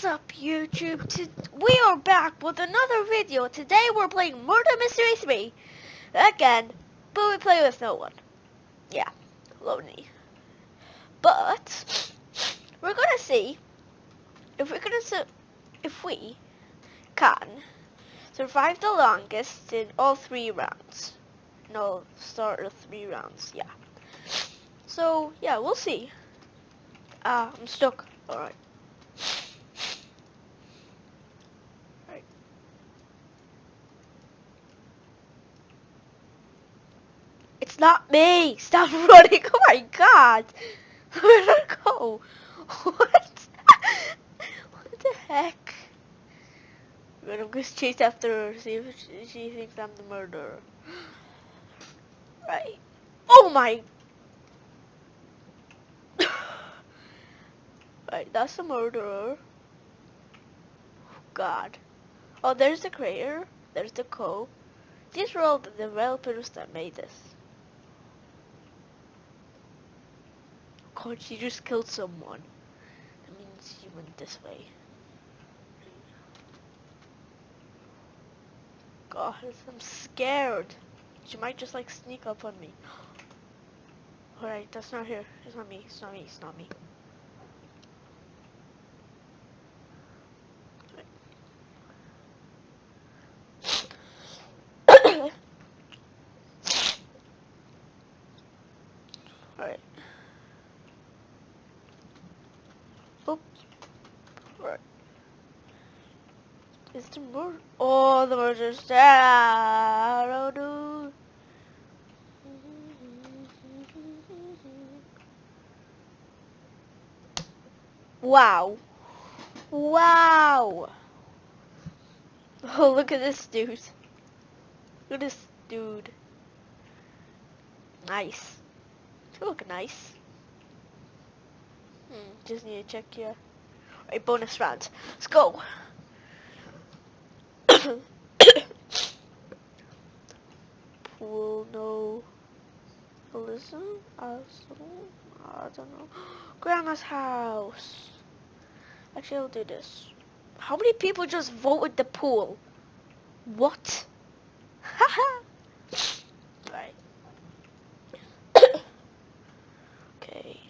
What's up YouTube? T we are back with another video. Today we're playing Murder Mystery 3. Again, but we play with no one. Yeah, lonely. But, we're gonna see if we're gonna su if we can survive the longest in all three rounds. No, start of three rounds, yeah. So, yeah, we'll see. Ah, uh, I'm stuck. Alright. Not me! Stop running! Oh my god! Where did I go? What? what the heck? I'm gonna chase after her, see if she thinks I'm the murderer. Right. Oh my! right, that's the murderer. Oh God. Oh, there's the creator. There's the code. These were all the developers that made this. God, she just killed someone. That means she went this way. God, I'm scared. She might just like sneak up on me. Alright, that's not her. It's not me. It's not me. It's not me. Is the murder? Oh, the murder's there. Oh, dude. Wow. Wow. Oh, look at this dude. Look at this dude. Nice. You look nice. Just need to check here. Right, bonus round. Let's go. Pool, no. Listen, I don't know. Grandma's house. Actually, I'll do this. How many people just voted the pool? What? Haha. right. okay.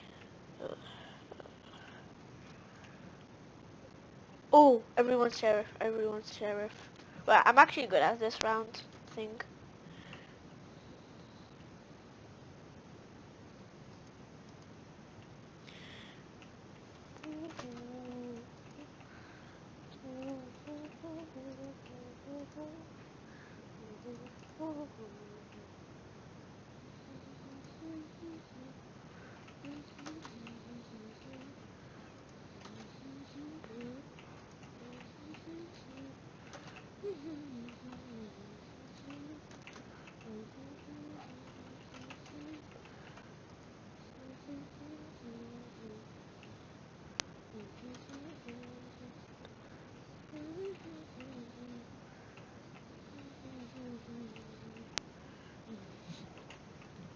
Oh, everyone's sheriff. Everyone's sheriff. Well, I'm actually good at this round thing.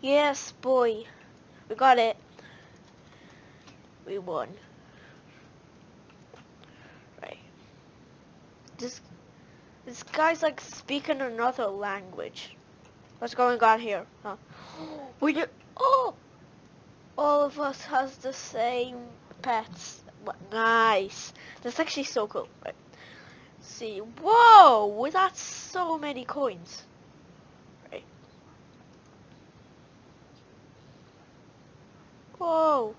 Yes, boy. We got it. We won. Right. This this guy's like speaking another language. What's going on here? Huh? We do oh all of us has the same pets. What nice. That's actually so cool. Right. see. Whoa, that's so many coins. Whoa.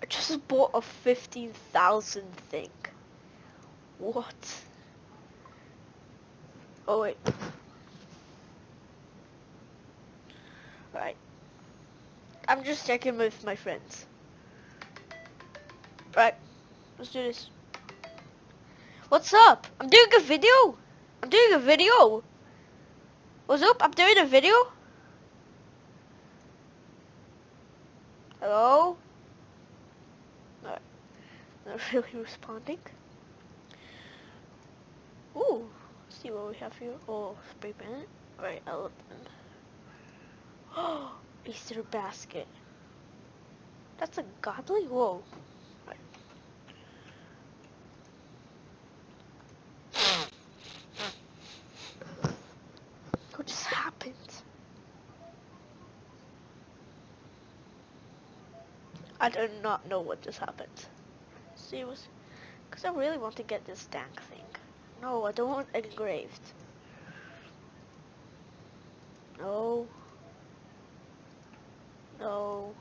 I just bought a 15,000 thing. What? Oh wait. Right. I'm just checking with my friends. Right. Let's do this. What's up? I'm doing a video. I'm doing a video. What's up? I'm doing a video. Hello? Not, really responding. Ooh, let's see what we have here. Oh, spray paint. Right, elephant. Oh, Easter basket. That's a godly? Whoa. Right. I do not know what just happened. See, was because I really want to get this dank thing. No, I don't want engraved. No. No.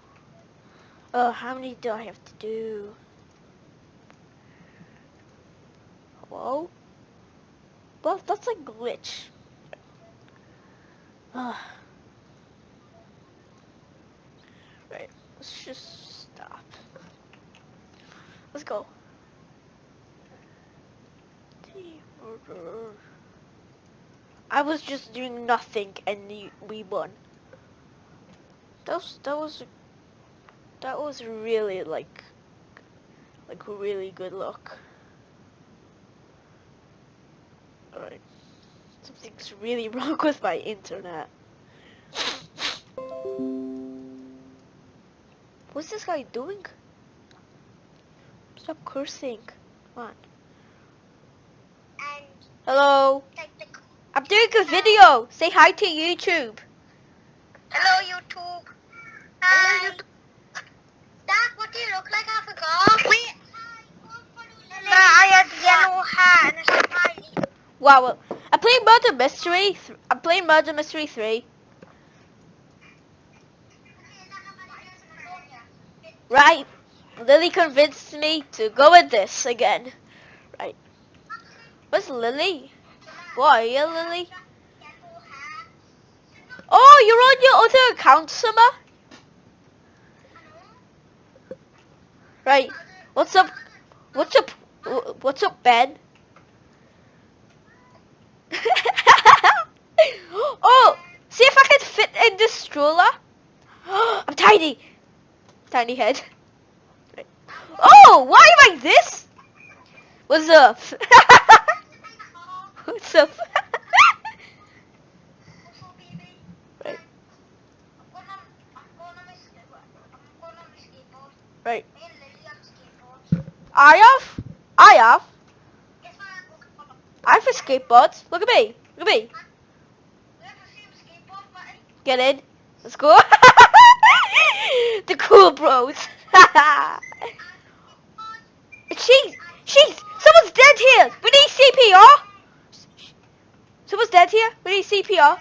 Oh, how many do I have to do? Hello? Well, that's a glitch. Ugh. Right, let's just. Let's go. I was just doing nothing and we won. That was, that was, that was really like, like really good luck. Alright. Something's really wrong with my internet. What's this guy doing? Stop cursing. Come on. Hello. I'm doing a video. Say hi to YouTube. Hello YouTube. Hi. Hello, YouTube. Dad, what do you look like? I forgot. Wait. I had yellow hair and a smiley. Wow. I played Murder Mystery. I'm playing Murder Mystery 3. Right. Lily convinced me to go with this again. Right. Where's Lily? What are you, Lily? Oh, you're on your other account, Summer? Right. What's up? What's up? What's up, Ben? oh, see if I can fit in this stroller. I'm tiny. Tiny head. Oh, why am I this? What's up? What's up? right. Right. I have? I have? I have a skateboard. Look at me. Look at me. Get in. Let's go. the cool bros. She's, she's, someone's dead here. We need CPR. Someone's dead here. We need CPR.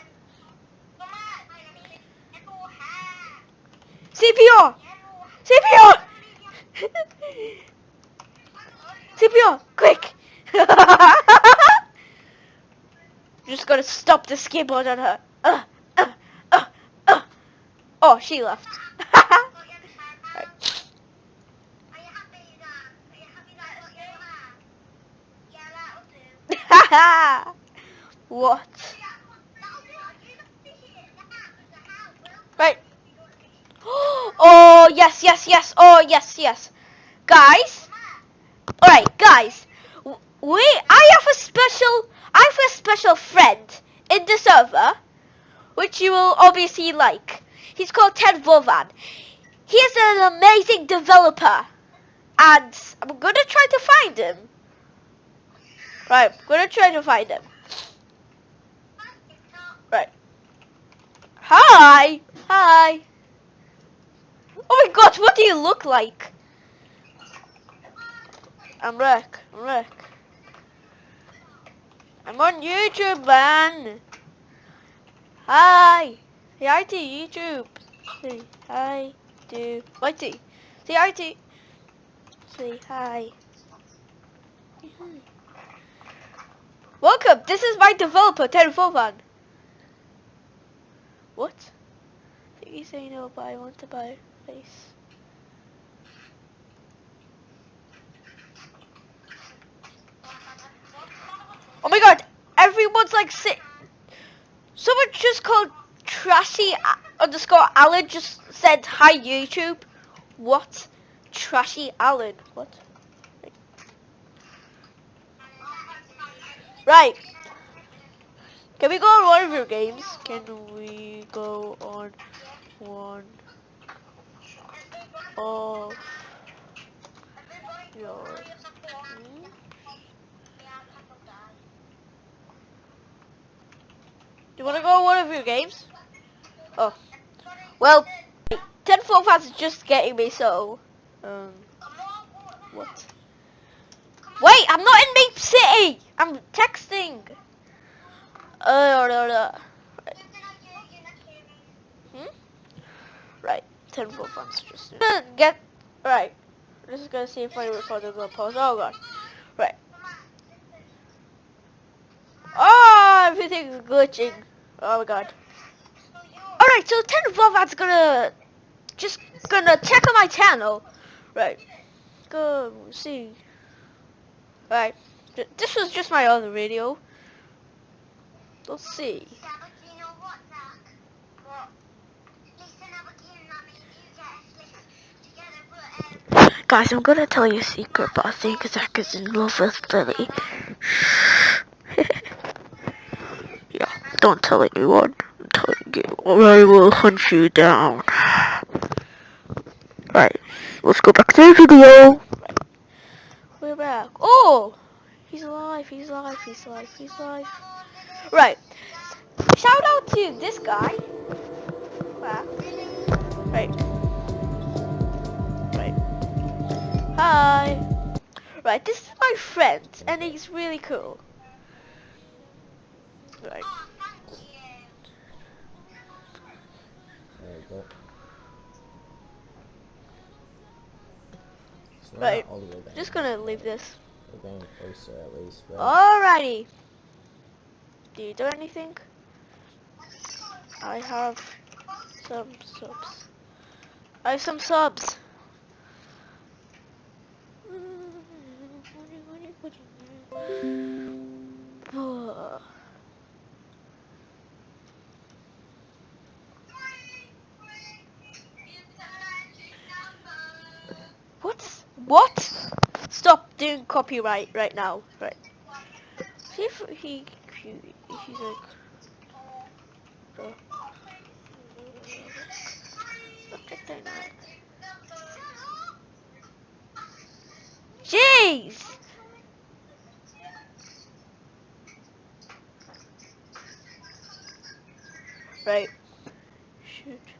CPR. CPR. CPR, quick. Just gotta stop the skateboard on her. Uh, uh, uh, uh. Oh, she left. what? Right. Oh, yes, yes, yes. Oh, yes, yes. Guys. Alright, guys. We, I have a special, I have a special friend in the server, which you will obviously like. He's called Ted Vovan. He is an amazing developer. And I'm gonna try to find him. Right, gonna try to find him. Right. Hi! Hi! Oh my god, what do you look like? I'm Rick. I'm Rick. I'm on YouTube, man. Hi. Say hi to YouTube. Say hi to Mighty. Say hi to... Say hi. Welcome, this is my developer, Terraforman. What? I think you say no, but I want to buy face. Oh my god, everyone's like sit. Someone just called Trashy underscore Alan just said hi YouTube. What? Trashy Alan. What? Right. Can we go on one of your games? Can we go on one of your hmm? Do you want to go on one of your games? Oh. Well, 10 4 is just getting me, so Um, what? Wait, I'm not in MeepCity! I'm texting! Uh, no, no. Hmm? Right, 10 full funds just get, right. This is gonna see if I recorded the post. Oh god. Right. Oh, everything's glitching. Oh my god. Alright, so 10 Vlovad's gonna, just gonna check on my channel. Right. Go see. Right. This was just my other video. Let's see. Guys, I'm gonna tell you a secret, but I think Zach is in love with Lily. yeah, don't tell anyone. I'm telling you, or I will hunt you down. Right, let's go back to the video. We're back. Oh! He's alive, he's alive, he's alive, he's alive. Right. Shout out to this guy. Wow. Right. Hi. Right, this is my friend, and he's really cool. Right. There you go. It's not Right. Just gonna leave this. We're getting closer at least. But Alrighty. Do you do anything? I have some subs. I have some subs. What? What? Stop doing copyright right now. Right. See if he, he he's like. Jeez! Right. Shoot.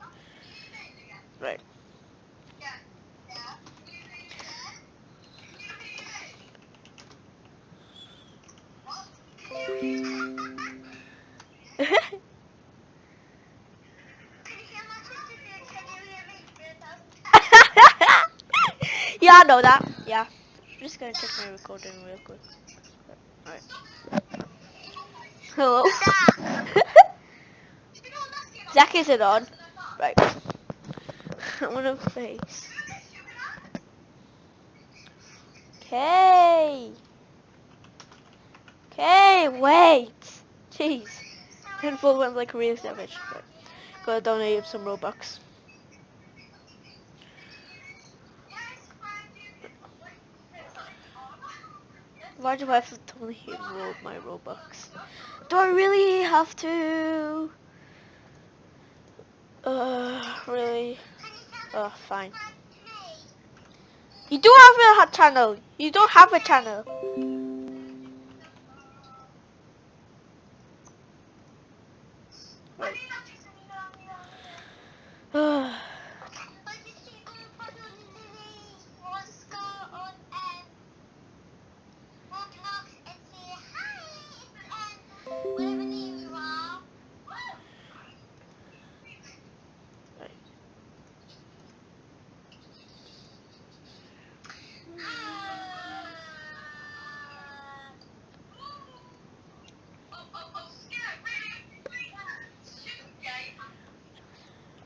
Know that. Yeah. I'm just gonna check my recording real quick. Alright. Hello? Zach isn't on. Right. I wanna face. Okay. Okay, wait. Jeez. Handful went like savage. Right. Gotta donate him some Robux. Why do I have to donate him ro my Robux? Do I really have to? Uh, really? Uh, fine. You do have a channel. You don't have a channel. Right.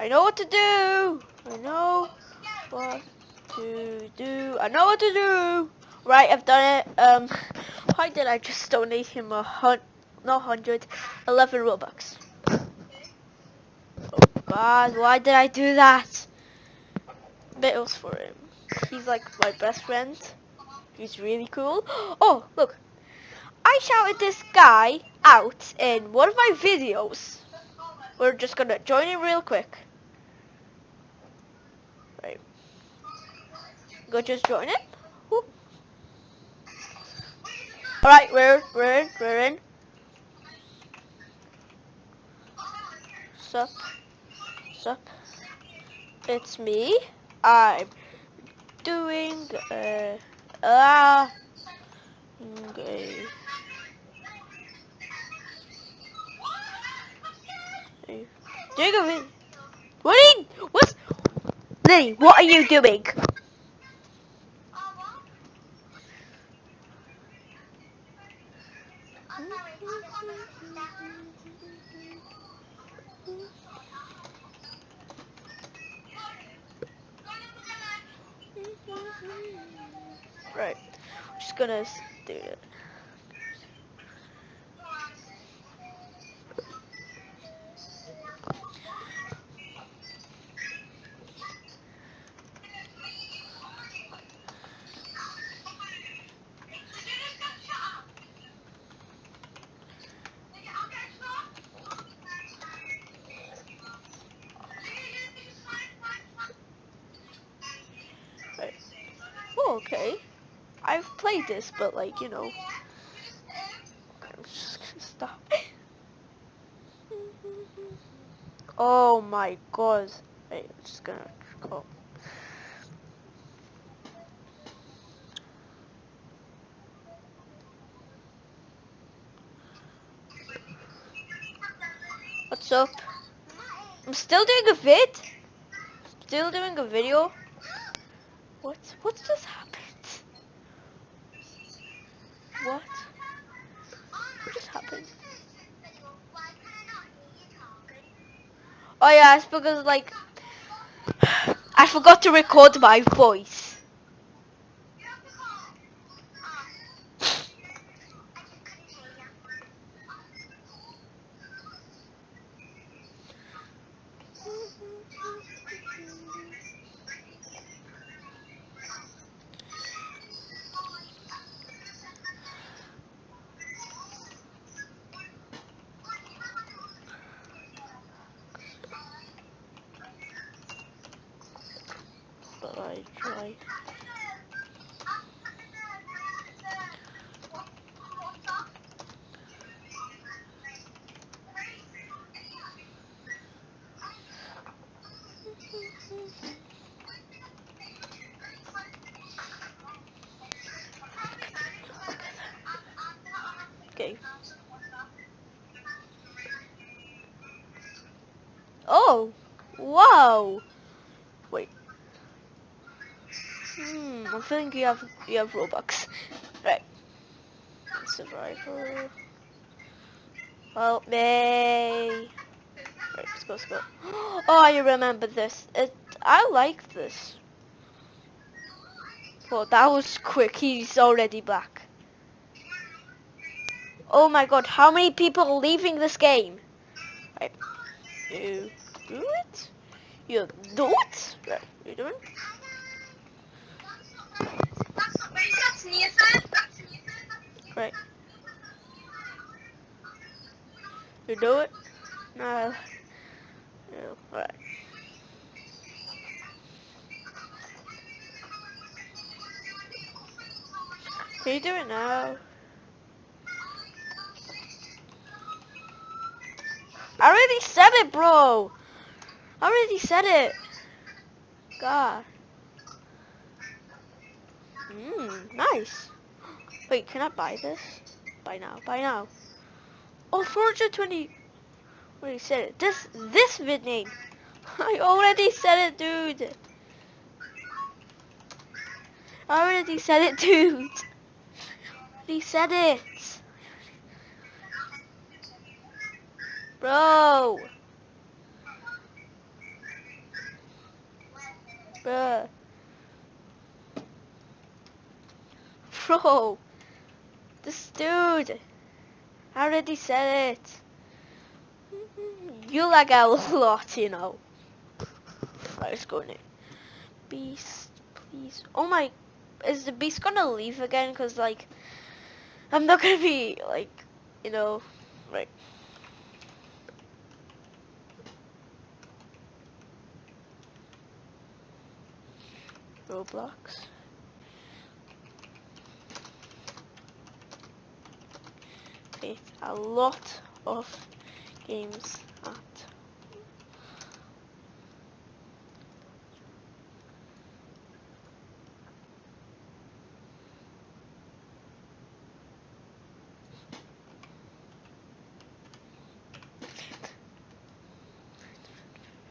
I know what to do. I know what to do. I know what to do. Right, I've done it. Um, why did I just donate him a hun? No, hundred, eleven robux. Oh God, why did I do that? Was for him. He's like my best friend. He's really cool. Oh, look. I shouted this guy out in one of my videos. We're just gonna join in real quick. Right. Go just join it. Alright, we're in, we're in, we're in. Sup? Sup? It's me. I'm doing uh ah okay. Doing a What are you, what's Lily, what are you doing? Oh, what? Oh, sorry, I'm down. Right. Just gonna do it. But like, you know. I'm just gonna stop. Oh my god. Wait, I'm just gonna go. What's up? I'm still doing a vid. Still doing a video. What? What just happened? Oh yeah, it's because like I forgot to record my voice. Tried. Okay. Oh, wow. Wait. I think you have you have Robux. Right. Survivor. Help me. Right, let's go, let's go. Oh, I remember this. It, I like this. Well, that was quick. He's already back. Oh my god, how many people are leaving this game? Right. You do it? You do it? Right, you doing? Right. You do it? No. No. Right. Can you do it now? I already said it, bro. I already said it. God. Mmm, nice. Wait, can I buy this? Buy now, buy now. Oh, 420. Already said it. This, this vid name. I already said it, dude. I already said it, dude. He said it. Bro. Bruh. Bro. This dude. I already said it. You like a lot, you know. Let's go now. Beast, please. Oh my, is the beast gonna leave again? Cause like, I'm not gonna be like, you know, right. Roblox. a lot of games at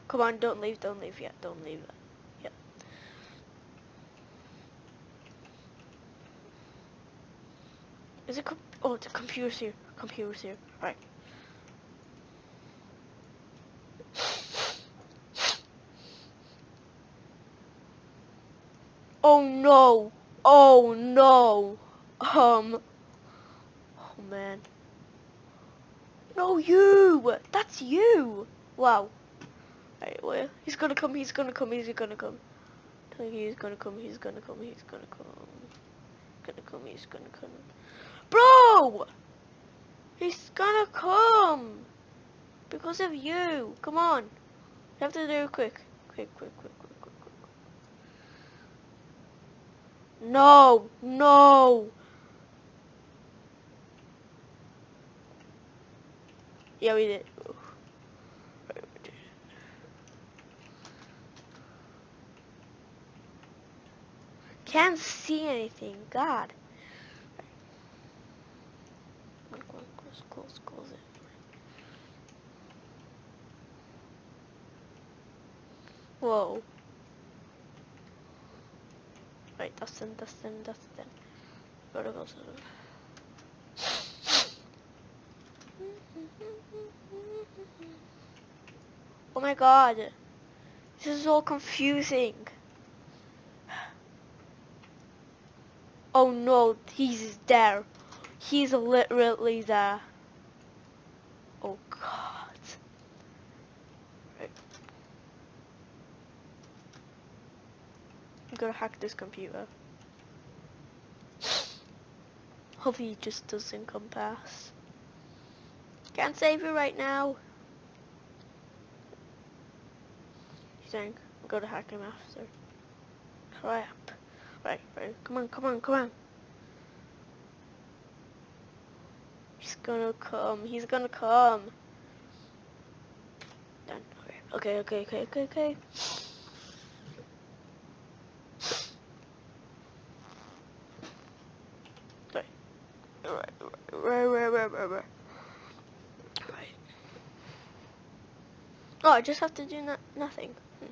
Come on, don't leave, don't leave yet, don't leave yet! Is it oh, it's a computer here computer's here, right. Oh no, oh no, um, oh man. No, you! That's you! Wow. Alright, well, he's gonna come, he's gonna come, he's gonna come. He's gonna come, he's gonna come, he's gonna come. Gonna come, he's gonna come. Bro! He's gonna come! Because of you! Come on! You have to do it quick. Quick, quick, quick, quick, quick, quick. No! No! Yeah, we did. Can't see anything. God. Come on, close, close, close it. Whoa. Right, Dustin, Dustin, Dustin. Gotta go to the... Oh my god. This is all confusing. Oh no, he's there. He's literally there. Oh god. Right. I'm gonna hack this computer. Hopefully he just doesn't come past. Can't save you right now. You think? I'm gonna hack him after. Crap. Right, right. Come on, come on, come on. He's gonna come. He's gonna come. Done. Okay, okay, okay, okay, okay. Right. Right, right, right, right, right, right. Oh, I just have to do no nothing. Hmm.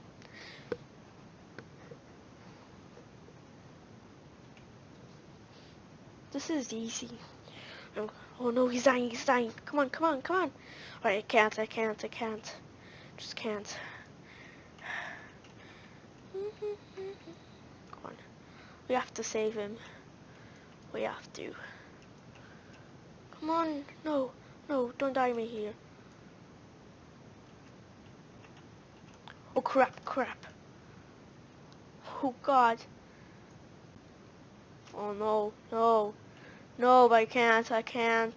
This is easy. Oh no, he's dying, he's dying. Come on, come on, come on. Alright, I can't, I can't, I can't. Just can't. Come on. We have to save him. We have to. Come on. No, no, don't die me here. Oh crap, crap. Oh god. Oh no, no. No, I can't, I can't.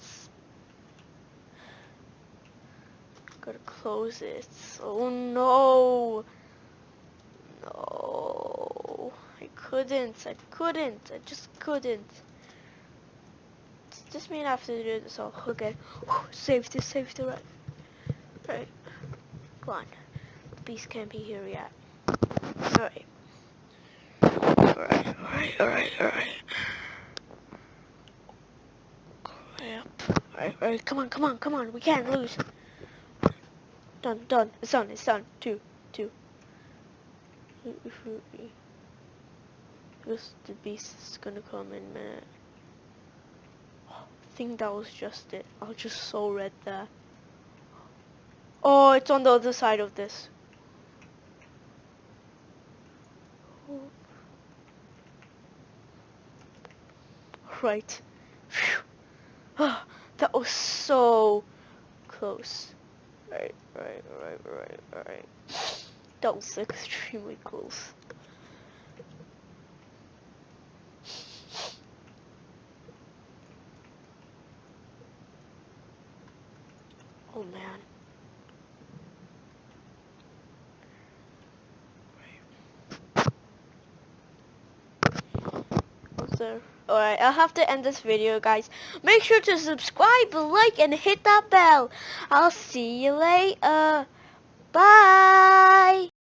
Gotta close it. Oh no! No. I couldn't, I couldn't, I just couldn't. Does this mean I have to do this all again? Safety, safety, right. Right. Come on. The beast can't be here yet. Alright. Alright, alright, alright, alright. Alright, alright, come on, come on, come on, we can't lose. Done, done, it's done, it's done. Two, two. This, the beast is gonna come in a minute. I think that was just it. I was just so red there. Oh, it's on the other side of this. Right. Phew. Ah. That was so close. Right, right, right, right, right. That was extremely close. Oh man. Was there? Alright, I'll have to end this video, guys. Make sure to subscribe, like, and hit that bell. I'll see you later. Bye.